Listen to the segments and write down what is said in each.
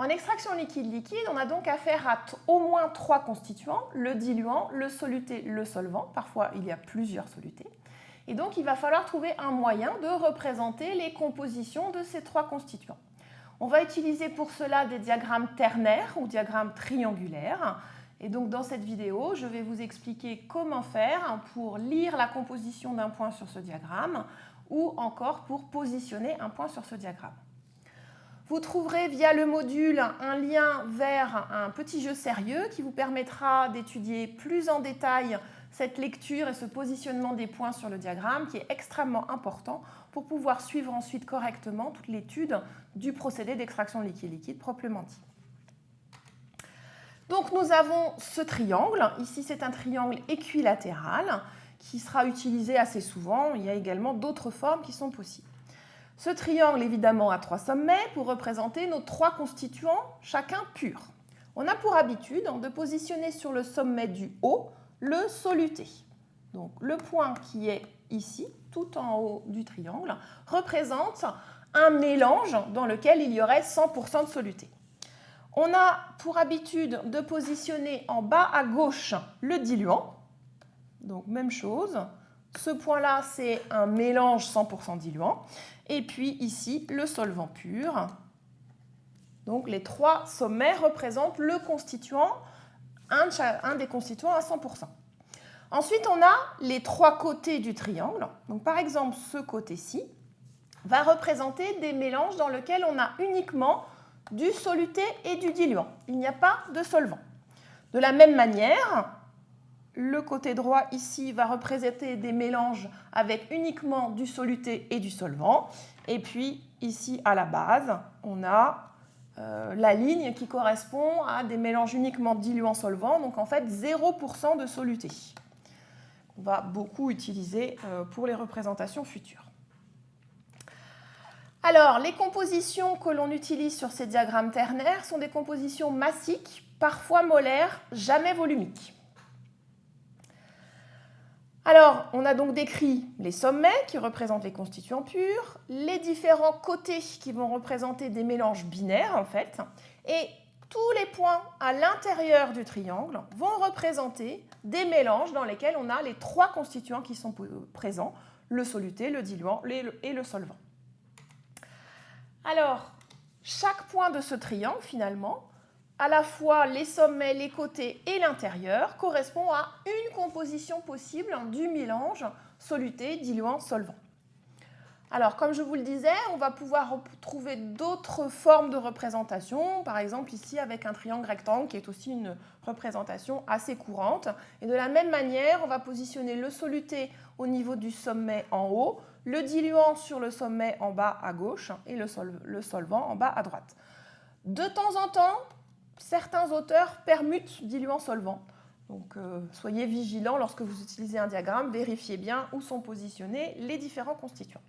En extraction liquide-liquide, on a donc affaire à au moins trois constituants, le diluant, le soluté, le solvant. Parfois, il y a plusieurs solutés. Et donc, il va falloir trouver un moyen de représenter les compositions de ces trois constituants. On va utiliser pour cela des diagrammes ternaires ou diagrammes triangulaires. Et donc, dans cette vidéo, je vais vous expliquer comment faire pour lire la composition d'un point sur ce diagramme ou encore pour positionner un point sur ce diagramme. Vous trouverez via le module un lien vers un petit jeu sérieux qui vous permettra d'étudier plus en détail cette lecture et ce positionnement des points sur le diagramme qui est extrêmement important pour pouvoir suivre ensuite correctement toute l'étude du procédé d'extraction liquide-liquide proprement dit. Donc nous avons ce triangle, ici c'est un triangle équilatéral qui sera utilisé assez souvent, il y a également d'autres formes qui sont possibles. Ce triangle, évidemment, a trois sommets pour représenter nos trois constituants, chacun pur. On a pour habitude de positionner sur le sommet du haut le soluté. Donc le point qui est ici, tout en haut du triangle, représente un mélange dans lequel il y aurait 100% de soluté. On a pour habitude de positionner en bas à gauche le diluant. Donc même chose, ce point-là, c'est un mélange 100% diluant. Et puis ici, le solvant pur. Donc les trois sommets représentent le constituant, un, des constituants à 100%. Ensuite, on a les trois côtés du triangle. Donc par exemple, ce côté-ci va représenter des mélanges dans lesquels on a uniquement du soluté et du diluant. Il n'y a pas de solvant. De la même manière, le côté droit ici va représenter des mélanges avec uniquement du soluté et du solvant. Et puis ici à la base, on a euh, la ligne qui correspond à des mélanges uniquement diluant-solvant, donc en fait 0% de soluté. On va beaucoup utiliser euh, pour les représentations futures. Alors, les compositions que l'on utilise sur ces diagrammes ternaires sont des compositions massiques, parfois molaires, jamais volumiques. Alors, on a donc décrit les sommets qui représentent les constituants purs, les différents côtés qui vont représenter des mélanges binaires en fait, et tous les points à l'intérieur du triangle vont représenter des mélanges dans lesquels on a les trois constituants qui sont présents, le soluté, le diluant et le solvant. Alors, chaque point de ce triangle, finalement, à la fois les sommets, les côtés et l'intérieur, correspond à une composition possible du mélange soluté, diluant, solvant. Alors, comme je vous le disais, on va pouvoir trouver d'autres formes de représentation, par exemple ici avec un triangle rectangle qui est aussi une représentation assez courante. Et de la même manière, on va positionner le soluté au niveau du sommet en haut, le diluant sur le sommet en bas à gauche et le, solvant en bas à droite. De temps en temps, certains auteurs permutent diluant-solvant. Donc euh, soyez vigilants lorsque vous utilisez un diagramme, vérifiez bien où sont positionnés les différents constituants.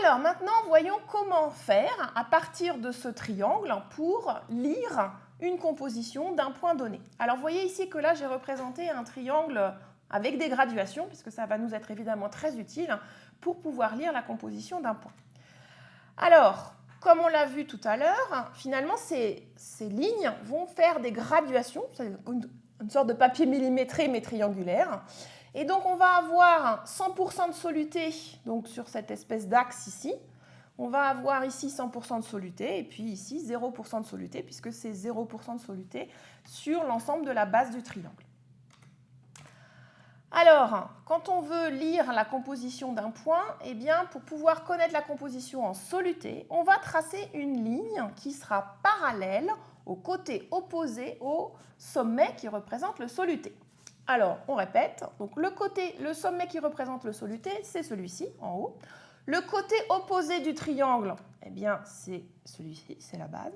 Alors maintenant, voyons comment faire à partir de ce triangle pour lire une composition d'un point donné. Alors vous voyez ici que là j'ai représenté un triangle avec des graduations, puisque ça va nous être évidemment très utile pour pouvoir lire la composition d'un point. Alors, comme on l'a vu tout à l'heure, finalement, ces, lignes vont faire des graduations, une, une, sorte de papier millimétré mais triangulaire. Et donc, on va avoir 100% de soluté donc sur cette espèce d'axe ici. On va avoir ici 100% de soluté et puis ici 0% de soluté puisque c'est 0% de soluté sur l'ensemble de la base du triangle. Alors, quand on veut lire la composition d'un point, eh bien, pour pouvoir connaître la composition en soluté, on va tracer une ligne qui sera parallèle au côté opposé au sommet qui représente le soluté. Alors, on répète, le, côté, le sommet qui représente le soluté, c'est celui-ci, en haut. Le côté opposé du triangle, eh bien, c'est celui-ci, c'est la base.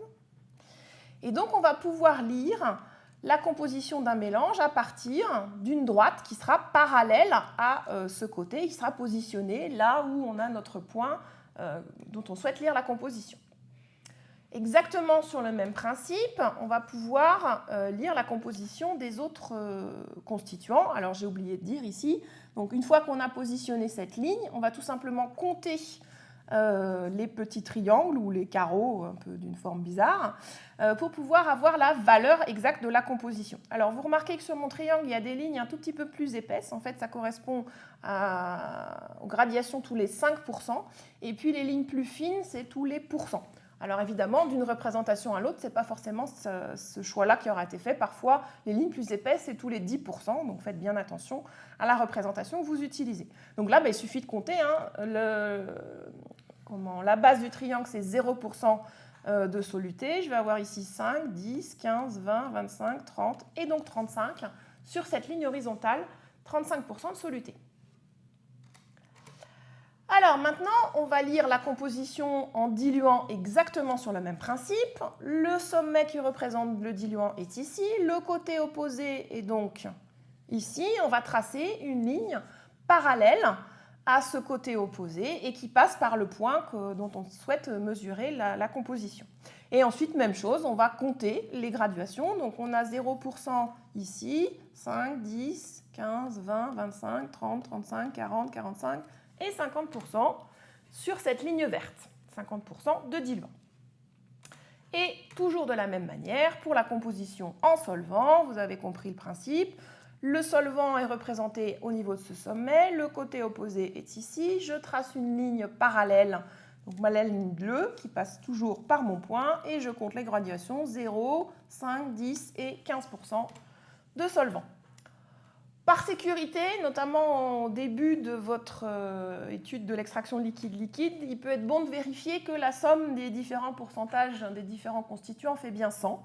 Et donc, on va pouvoir lire la composition d'un mélange à partir d'une droite qui sera parallèle à euh, ce côté, qui sera positionné là où on a notre point euh, dont on souhaite lire la composition. Exactement sur le même principe, on va pouvoir euh, lire la composition des autres constituants. Alors j'ai oublié de dire ici, donc une fois qu'on a positionné cette ligne, on va tout simplement compter euh, les petits triangles ou les carreaux, un peu d'une forme bizarre, euh, pour pouvoir avoir la valeur exacte de la composition. Alors vous remarquez que sur mon triangle, il y a des lignes un tout petit peu plus épaisses. En fait, ça correspond aux gradations tous les 5%. Et puis les lignes plus fines, c'est tous les pourcents. Alors évidemment, d'une représentation à l'autre, ce n'est pas forcément ce, choix-là qui aura été fait. Parfois, les lignes plus épaisses, c'est tous les 10%, donc faites bien attention à la représentation que vous utilisez. Donc là, bah, il suffit de compter. Hein, la base du triangle, c'est 0% euh, de soluté. Je vais avoir ici 5, 10, 15, 20, 25, 30 et donc 35 sur cette ligne horizontale, 35% de soluté. Alors maintenant, on va lire la composition en diluant exactement sur le même principe. Le sommet qui représente le diluant est ici, le côté opposé est donc ici. On va tracer une ligne parallèle à ce côté opposé et qui passe par le point dont on souhaite mesurer la, la, composition. Et ensuite, même chose, on va compter les graduations. Donc on a 0% ici, 5, 10, 15, 20, 25, 30, 35, 40, 45, et 50% sur cette ligne verte, 50% de diluant. Et toujours de la même manière, pour la composition en solvant, vous avez compris le principe, le solvant est représenté au niveau de ce sommet, le côté opposé est ici, je trace une ligne parallèle, donc ma ligne bleue qui passe toujours par mon point, et je compte les graduations 0, 5, 10 et 15% de solvant. Par sécurité, notamment au début de votre euh, étude de l'extraction liquide-liquide, il peut être bon de vérifier que la somme des différents pourcentages des différents constituants fait bien 100.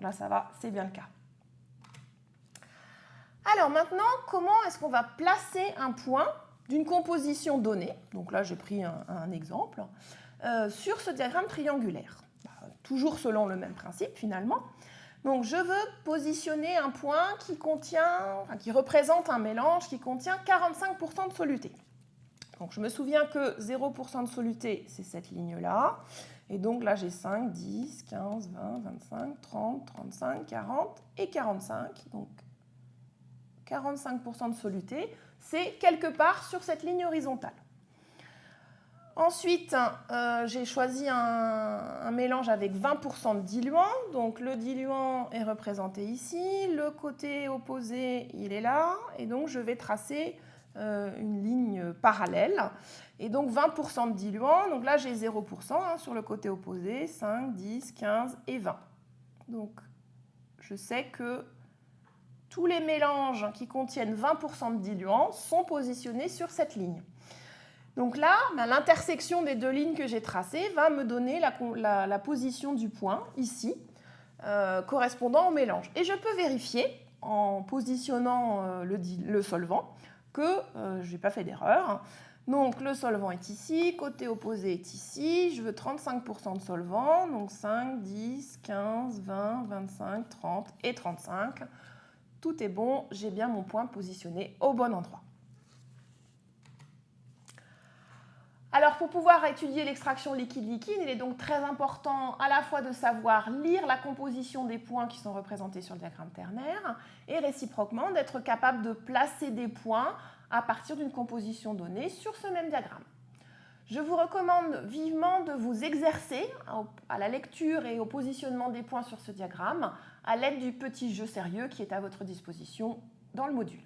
Là, ça va, c'est bien le cas. Alors maintenant, comment est-ce qu'on va placer un point d'une composition donnée? Donc là, j'ai pris un, exemple, euh, sur ce diagramme triangulaire. Bah, toujours selon le même principe, finalement. Donc je veux positionner un point qui, contient, qui représente un mélange qui contient 45% de soluté. Donc je me souviens que 0% de soluté, c'est cette ligne-là. Et donc là, j'ai 5, 10, 15, 20, 25, 30, 35, 40 et 45. Donc 45% de soluté, c'est quelque part sur cette ligne horizontale. Ensuite, euh, j'ai choisi un, mélange avec 20% de diluant. Donc le diluant est représenté ici, le côté opposé, il est là. Et donc je vais tracer euh, une ligne parallèle. Et donc 20% de diluant, donc là j'ai 0% hein, sur le côté opposé, 5, 10, 15 et 20. Donc je sais que tous les mélanges qui contiennent 20% de diluant sont positionnés sur cette ligne. Donc là, ben, l'intersection des deux lignes que j'ai tracées va me donner la, position du point, ici, euh, correspondant au mélange. Et je peux vérifier, en positionnant euh, le, solvant, que euh, je n'ai pas fait d'erreur. Donc le solvant est ici, côté opposé est ici, je veux 35% de solvant, donc 5, 10, 15, 20, 25, 30 et 35. Tout est bon, j'ai bien mon point positionné au bon endroit. Alors pour pouvoir étudier l'extraction liquide-liquide, il est donc très important à la fois de savoir lire la composition des points qui sont représentés sur le diagramme ternaire et réciproquement d'être capable de placer des points à partir d'une composition donnée sur ce même diagramme. Je vous recommande vivement de vous exercer à la lecture et au positionnement des points sur ce diagramme à l'aide du petit jeu sérieux qui est à votre disposition dans le module.